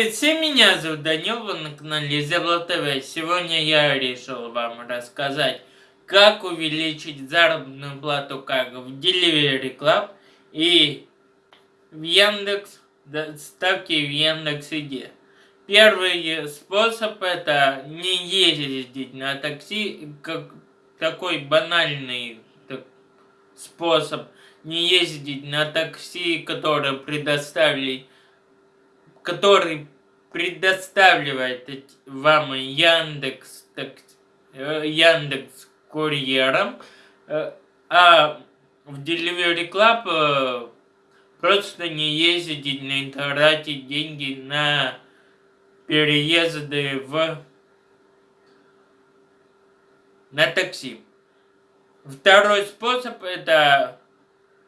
Привет всем, меня зовут Данил, вы на канале Зебла ТВ. Сегодня я решил вам рассказать, как увеличить заработную плату как в Delivery Club и в Яндекс, ставки в Яндекс Иде. Первый способ это не ездить на такси, как такой банальный так, способ не ездить на такси, которое предоставили который предоставляет вам Яндекс, так, э, Яндекс курьером, э, а в Delivery Club э, просто не ездить, не тратить деньги на переезды в на такси. Второй способ это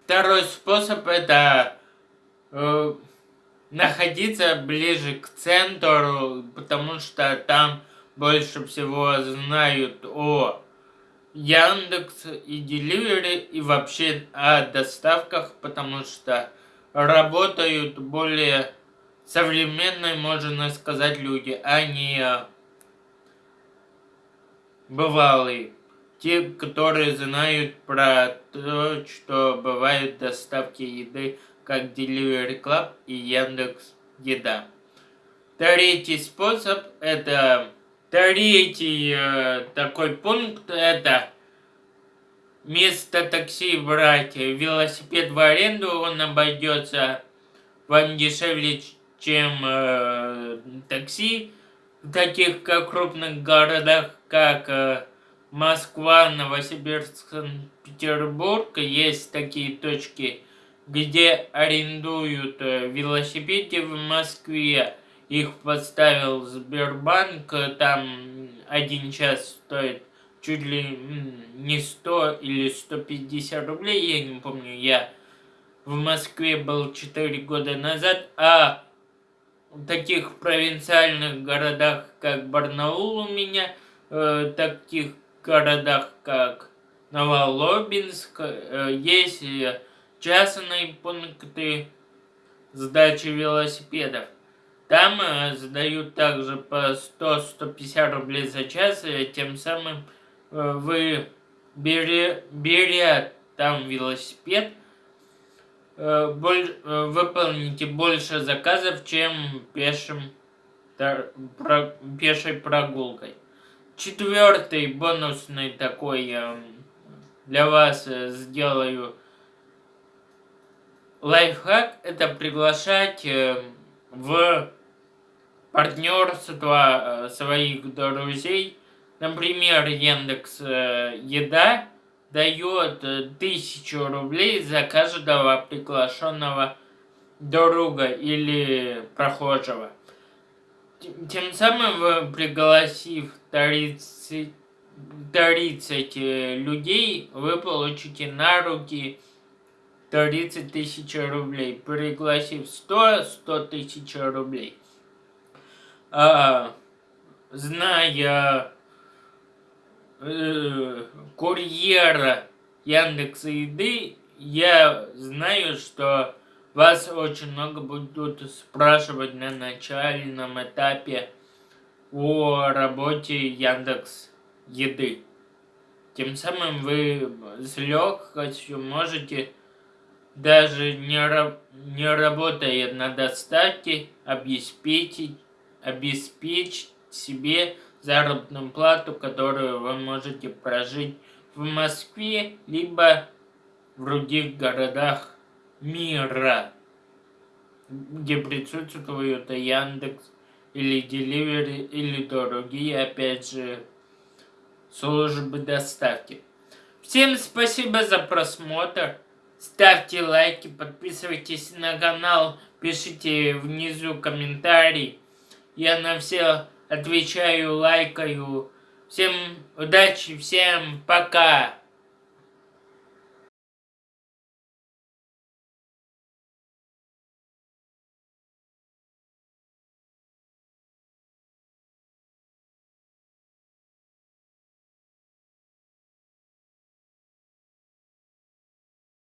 второй способ это э, находиться ближе к центру, потому что там больше всего знают о Яндекс и Delivery и вообще о доставках, потому что работают более современные, можно сказать, люди, а не бывалые. Те, которые знают про то, что бывают доставки еды как Delivery Club и Яндекс Еда. Третий способ это третий э, такой пункт это вместо такси брать велосипед в аренду, он обойдется вам дешевле, чем э, такси в таких как крупных городах, как э, Москва, Новосибирск, Санкт-Петербург. Есть такие точки где арендуют э, велосипеды в Москве. Их подставил Сбербанк, там один час стоит чуть ли не 100 или 150 рублей, я не помню, я в Москве был 4 года назад, а в таких провинциальных городах, как Барнаул у меня, э, таких городах, как Новолобинск, э, есть э, частные пункты сдачи велосипедов. Там э, сдают также по 100-150 рублей за час, и тем самым э, вы, беря, там велосипед, э, боль, э, выполните больше заказов, чем пешим, тар, про, пешей прогулкой. Четвертый бонусный такой э, для вас э, сделаю Лайфхак – это приглашать э, в партнерство э, своих друзей. Например, Яндекс э, Еда дает тысячу рублей за каждого приглашенного друга или прохожего. Тем самым пригласив 30, 30 людей, вы получите на руки 30 тысяч рублей. Пригласив 100, 100 тысяч рублей. А, зная э, курьера Яндекса Еды, я знаю, что вас очень много будут спрашивать на начальном этапе о работе Яндекс Еды. Тем самым вы с легкостью можете даже не, не работая на доставке, обеспечить, обеспечить себе заработную плату, которую вы можете прожить в Москве, либо в других городах мира, где присутствуют Яндекс или Delivery или другие, опять же, службы доставки. Всем спасибо за просмотр. Ставьте лайки, подписывайтесь на канал, пишите внизу комментарий. Я на все отвечаю, лайкаю. Всем удачи, всем пока!